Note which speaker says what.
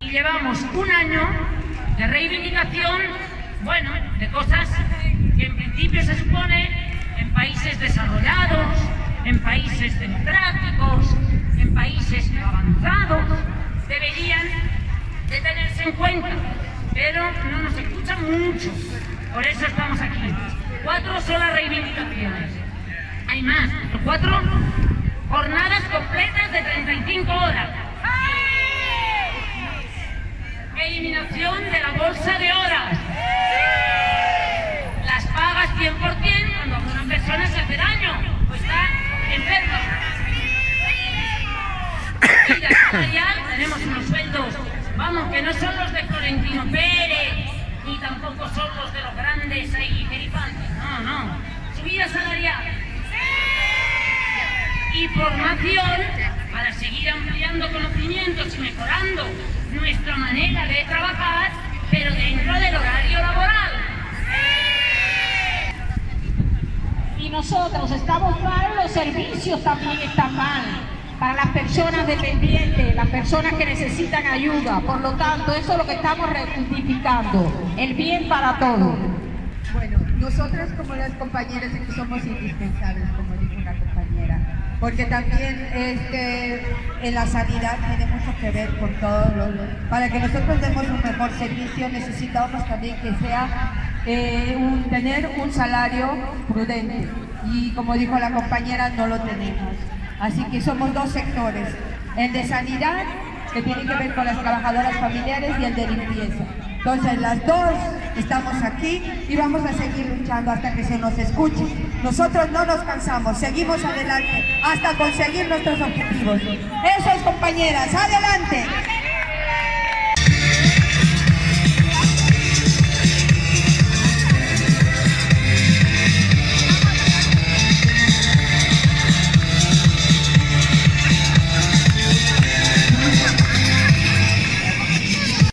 Speaker 1: Y
Speaker 2: llevamos un año de reivindicación, bueno, de cosas que en principio se supone en países desarrollados, en países democráticos, en países avanzados, deberían de tenerse en cuenta, pero no nos escuchan mucho, por eso estamos aquí. Cuatro son las reivindicaciones. Hay más, cuatro jornadas completas de 35 horas. Eliminación de la bolsa de horas. Las pagas 100% cuando una persona se hace daño o está enferma. Y la salarial tenemos unos sueldos, vamos, que no son los de Florentino Pérez, ni tampoco son los de los grandes ahí gerifantes. No, no. Subida salarial y formación para seguir ampliando conocimientos y mejorando nuestra manera de trabajar, pero dentro del horario laboral.
Speaker 3: Y nosotros estamos mal, los servicios también están mal para las personas dependientes, las personas que necesitan ayuda. Por lo tanto, eso es lo que estamos rectificando, el bien para todos.
Speaker 4: Bueno, nosotras como las compañeras aquí somos indispensables, como dijo una compañera, porque también este, en la sanidad tiene mucho que ver con todo lo, para que nosotros demos un mejor servicio necesitamos también que sea eh, tener un salario prudente y como dijo la compañera no lo tenemos. Así que somos dos sectores, el de sanidad que tiene que ver con las trabajadoras familiares y el de limpieza. Entonces las dos estamos aquí y vamos a seguir luchando hasta que se nos escuche. Nosotros no nos cansamos, seguimos adelante hasta conseguir nuestros objetivos. Eso es compañeras, adelante.